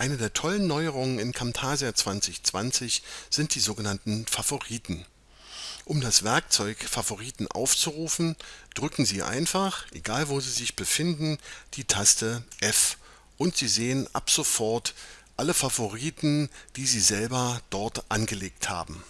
Eine der tollen Neuerungen in Camtasia 2020 sind die sogenannten Favoriten. Um das Werkzeug Favoriten aufzurufen, drücken Sie einfach, egal wo Sie sich befinden, die Taste F und Sie sehen ab sofort alle Favoriten, die Sie selber dort angelegt haben